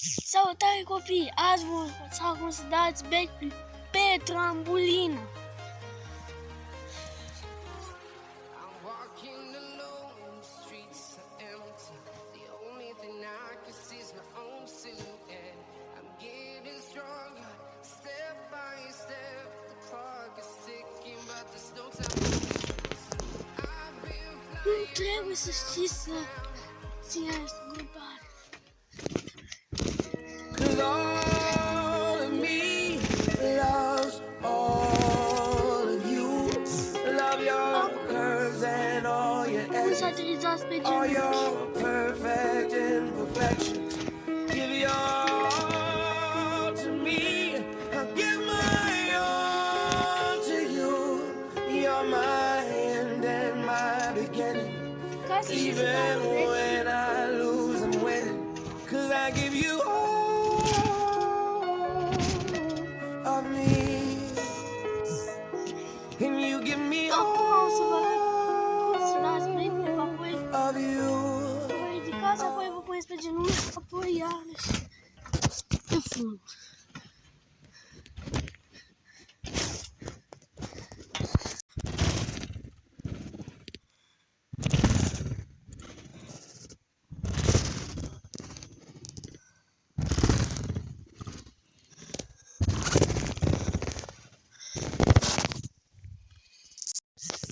Salutare copii! Azi vă cum să dați backflip pe trambulină. I'm walking alone, the streets are empty. All your Cum să edges. aterizați All your perfect imperfections. Give your all to me. I'll give my all to you. You're my end and my beginning. Ca să știi să Even when I graças vou pôr isso de novo apoiar. Né? Eu.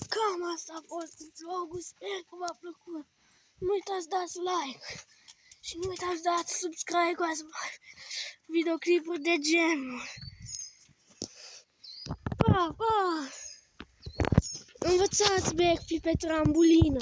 Calma, essa voz dos jogos é uma a procura. Nu uitați dați like și nu uitați dați subscribe ca să mai videoclipuri de genul. Pa, pa! Învățați backflip pe trambulină.